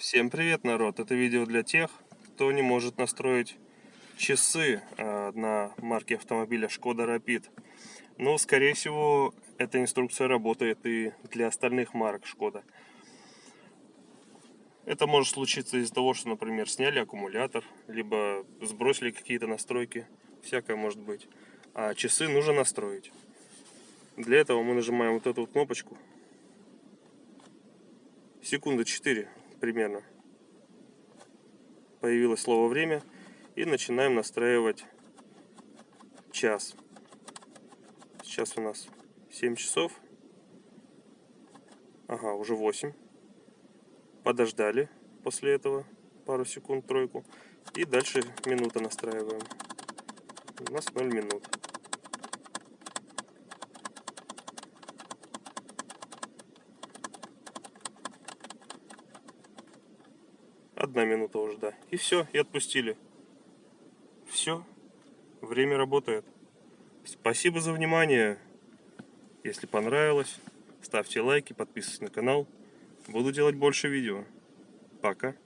Всем привет, народ! Это видео для тех, кто не может настроить часы э, на марке автомобиля Шкода Rapid. Но, скорее всего, эта инструкция работает и для остальных марок Шкода. Это может случиться из-за того, что, например, сняли аккумулятор, либо сбросили какие-то настройки, всякое может быть. А часы нужно настроить. Для этого мы нажимаем вот эту вот кнопочку. Секунды 4 примерно. Появилось слово время. И начинаем настраивать час. Сейчас у нас 7 часов. Ага, уже 8. Подождали после этого пару секунд, тройку. И дальше минута настраиваем. У нас 0 минут. Одна минута уже, да. И все, и отпустили. Все, время работает. Спасибо за внимание. Если понравилось, ставьте лайки, подписывайтесь на канал. Буду делать больше видео. Пока.